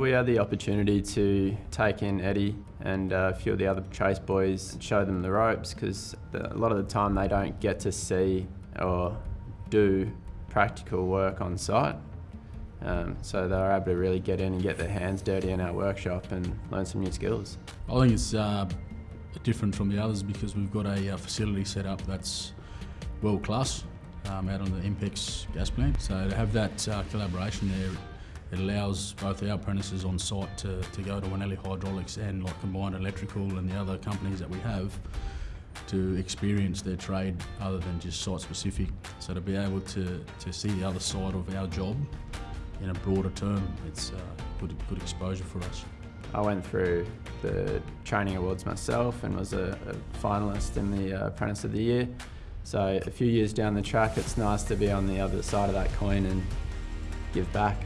we had the opportunity to take in Eddie and uh, a few of the other Chase boys and show them the ropes because a lot of the time they don't get to see or do practical work on site. Um, so they were able to really get in and get their hands dirty in our workshop and learn some new skills. I think it's uh, different from the others because we've got a uh, facility set up that's world class um, out on the INPEX gas plant. So to have that uh, collaboration there, it allows both our apprentices on site to, to go to Wanelli Hydraulics and like Combined Electrical and the other companies that we have to experience their trade other than just site specific. So to be able to, to see the other side of our job in a broader term, it's uh, good, good exposure for us. I went through the training awards myself and was a, a finalist in the uh, Apprentice of the Year. So a few years down the track, it's nice to be on the other side of that coin and give back.